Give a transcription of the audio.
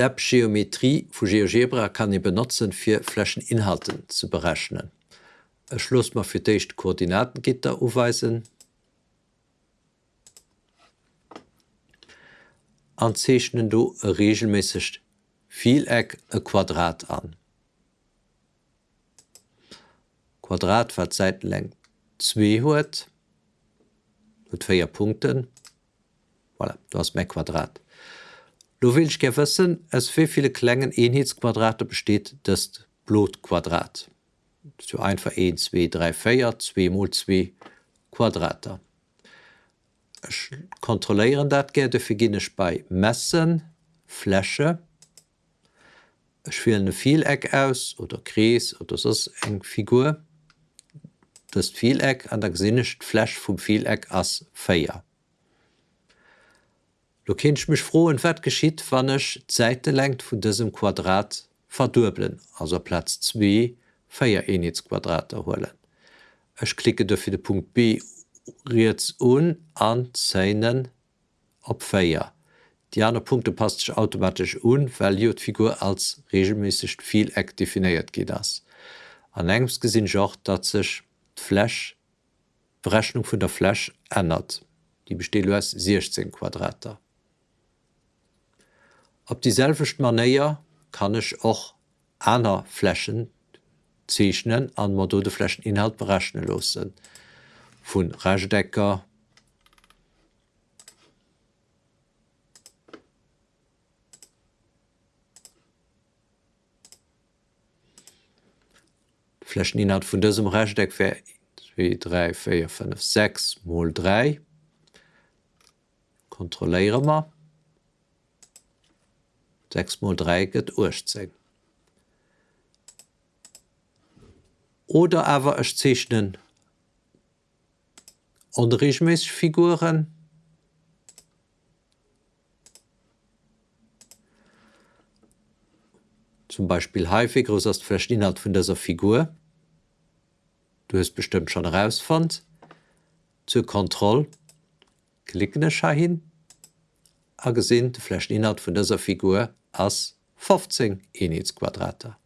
Step-Geometrie von GeoGebra kann ich benutzen, für Flächeninhalten zu berechnen. Ich Schluss mal für die Koordinatengitter aufweisen. Und zeichnen du regelmäßig Vieleck ein Quadrat an. Quadrat wat Seitenlänge 2 huet mit vier Punkten. Voilà, du hast mein Quadrat. Lo will ich gewissen, es für viele Klängen Einheitsquadrate besteht das Blutquadrat. So einfach 1, 2, 3, 4, 2 mal 2 Quadrater. Ich kontrollieren dat gerne fürginisch bei Messen, Fläche, ich will eine Vieleck aus oder Kries oder das eng Figur. Das Vieleck an der gesinnicht Flasch vom Vieleck as Feier. Du kenst mich froh und wat geschiet wannnech Seite lengt vun diesem Quadrat verdubeln, also Platz 2 feier Enitsquadrat erholen. Ech klicke dafür den Punkt B riets un an seinen op Feier. Die anderen Punkte passt sich automatisch un, weil Figur als regelmäßig Vieleck definiert geht das. An engs gesinn joch dat sich Fläch Berechnung vun der Fläch ändert. Die besteht aus 16 Quadrater. Ob dieselcht manéier kann ich auch aner Flächen zeichnen an Modode Flächeninhalt berechnen losen. Von Redecker, Flächeninhalt von diesem Redeck wäre 2, 3, 4, 5, 6 mal 3 kontroléiere mal 3 geht 18. Oder aber ich zeichne unregelmäßig Figuren. Zum Beispiel häufig größerst Flächeninhalt von dieser Figur. Du hast bestimmt schon herausfand zur Kontrolle. Klicken hin a gesinn de Flächeninhalt von dieser Figur ass 15 Enheitsquadrater.